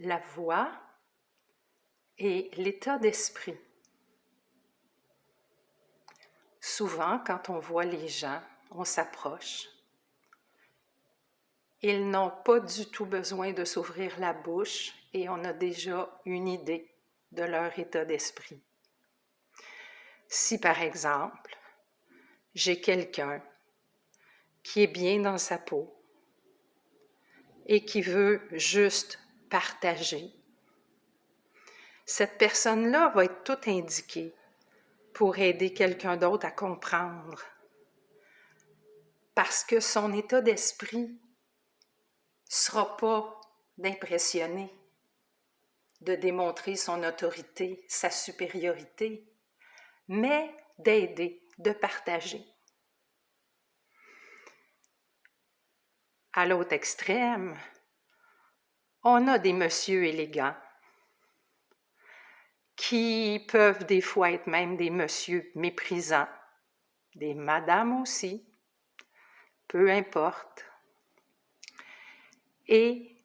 la voix et l'état d'esprit. Souvent, quand on voit les gens, on s'approche. Ils n'ont pas du tout besoin de s'ouvrir la bouche et on a déjà une idée de leur état d'esprit. Si par exemple, j'ai quelqu'un qui est bien dans sa peau et qui veut juste partager, cette personne-là va être tout indiquée pour aider quelqu'un d'autre à comprendre. Parce que son état d'esprit sera pas d'impressionner, de démontrer son autorité, sa supériorité, mais d'aider, de partager. À l'autre extrême, on a des messieurs élégants qui peuvent des fois être même des messieurs méprisants, des madames aussi, peu importe. Et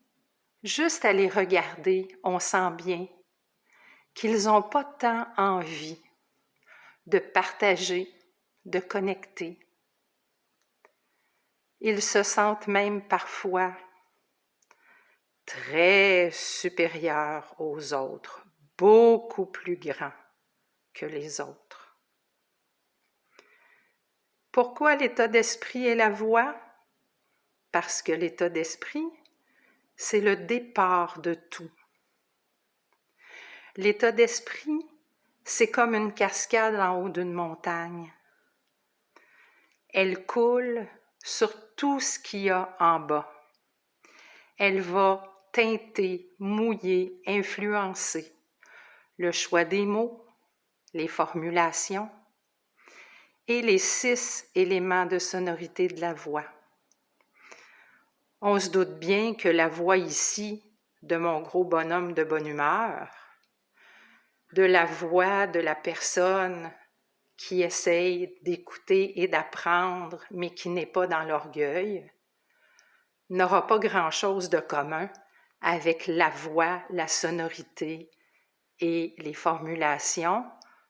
juste à les regarder, on sent bien qu'ils n'ont pas tant envie de partager, de connecter. Ils se sentent même parfois très supérieurs aux autres, beaucoup plus grands que les autres. Pourquoi l'état d'esprit est la voix? Parce que l'état d'esprit, c'est le départ de tout. L'état d'esprit, c'est comme une cascade en haut d'une montagne. Elle coule sur tout ce qu'il y a en bas. Elle va teinter, mouiller, influencer le choix des mots, les formulations et les six éléments de sonorité de la voix. On se doute bien que la voix ici de mon gros bonhomme de bonne humeur de la voix de la personne qui essaye d'écouter et d'apprendre, mais qui n'est pas dans l'orgueil, n'aura pas grand-chose de commun avec la voix, la sonorité et les formulations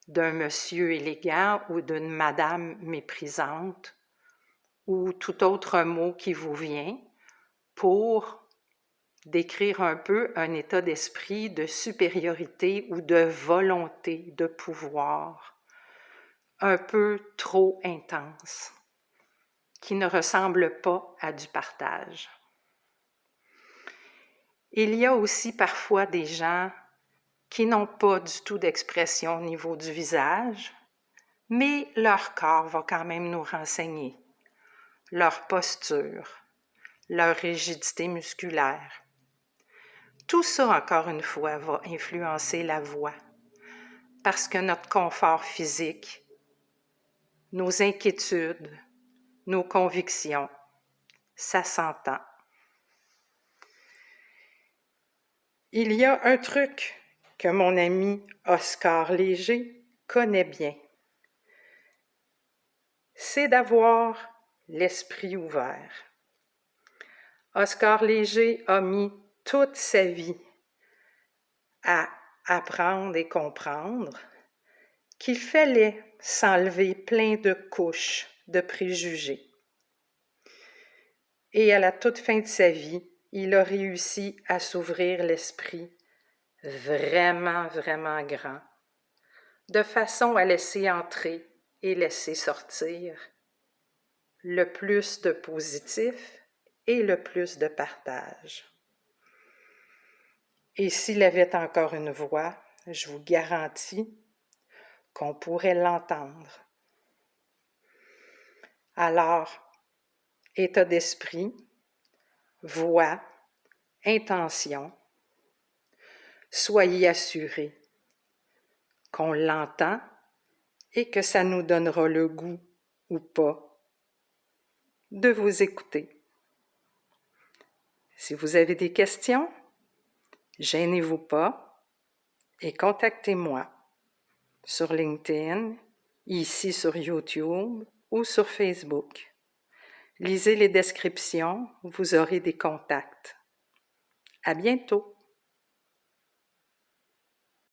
d'un monsieur élégant ou d'une madame méprisante ou tout autre mot qui vous vient pour décrire un peu un état d'esprit de supériorité ou de volonté de pouvoir un peu trop intense, qui ne ressemble pas à du partage. Il y a aussi parfois des gens qui n'ont pas du tout d'expression au niveau du visage, mais leur corps va quand même nous renseigner, leur posture, leur rigidité musculaire, tout ça, encore une fois, va influencer la voix, parce que notre confort physique, nos inquiétudes, nos convictions, ça s'entend. Il y a un truc que mon ami Oscar Léger connaît bien. C'est d'avoir l'esprit ouvert. Oscar Léger a mis toute sa vie à apprendre et comprendre qu'il fallait s'enlever plein de couches de préjugés. Et à la toute fin de sa vie, il a réussi à s'ouvrir l'esprit vraiment, vraiment grand, de façon à laisser entrer et laisser sortir le plus de positif et le plus de partage. Et s'il avait encore une voix, je vous garantis qu'on pourrait l'entendre. Alors, état d'esprit, voix, intention, soyez assurés qu'on l'entend et que ça nous donnera le goût ou pas de vous écouter. Si vous avez des questions, Gênez-vous pas et contactez-moi sur LinkedIn, ici sur YouTube ou sur Facebook. Lisez les descriptions, vous aurez des contacts. À bientôt!